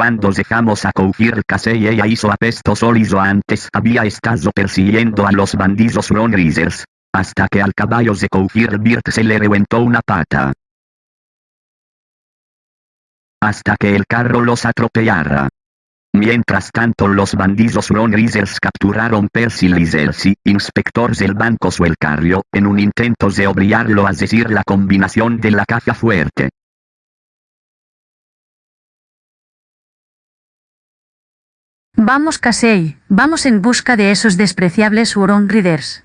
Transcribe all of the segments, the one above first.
Cuando dejamos a Koufir Casey ella hizo apesto solizo antes había estado persiguiendo a los bandidos Ron. Hasta que al caballo de Koufir Birt se le reventó una pata. Hasta que el carro los atropellara. Mientras tanto los bandidos Ron capturaron Percy Lizelsi, inspector del banco Suelcario, en un intento de obligarlo a decir la combinación de la caja fuerte. Vamos Casey, vamos en busca de esos despreciables Huron Riders.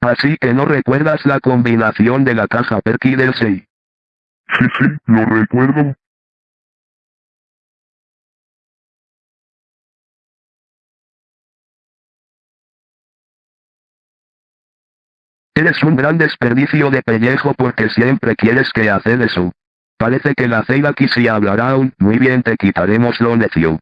Así que no recuerdas la combinación de la caja Perky del 6. Sí, sí, lo recuerdo. Eres un gran desperdicio de pellejo porque siempre quieres que hacer eso. Parece que la Ceila quisi hablará aún, muy bien te quitaremos lo necio.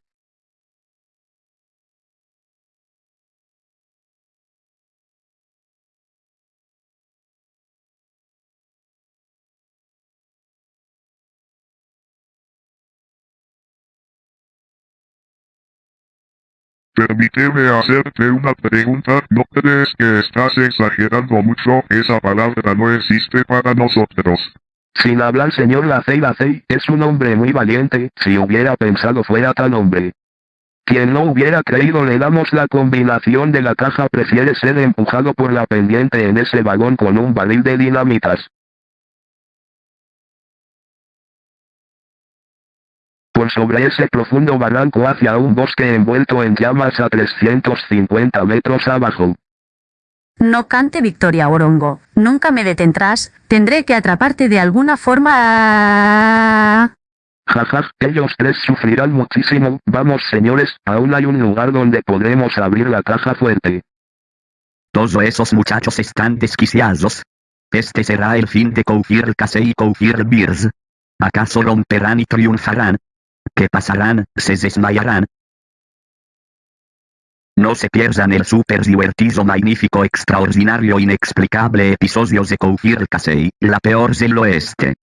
Permíteme hacerte una pregunta, ¿no crees que estás exagerando mucho? Esa palabra no existe para nosotros. Sin hablar señor Lacey Lacey, es un hombre muy valiente, si hubiera pensado fuera tan hombre. Quien no hubiera creído le damos la combinación de la caja prefiere ser empujado por la pendiente en ese vagón con un barril de dinamitas. Por sobre ese profundo barranco hacia un bosque envuelto en llamas a 350 metros abajo. No cante Victoria Orongo, nunca me detendrás, tendré que atraparte de alguna forma. Jaja, ellos tres sufrirán muchísimo. Vamos señores, aún hay un lugar donde podremos abrir la caja fuerte. Todos esos muchachos están desquiciados. Este será el fin de Koufir Casey y Koufir Beers. ¿Acaso romperán y triunfarán? ¿Qué pasarán? ¿Se desmayarán? No se pierdan el super divertido, magnífico, extraordinario, inexplicable episodio de Koufir Casey, la peor del oeste.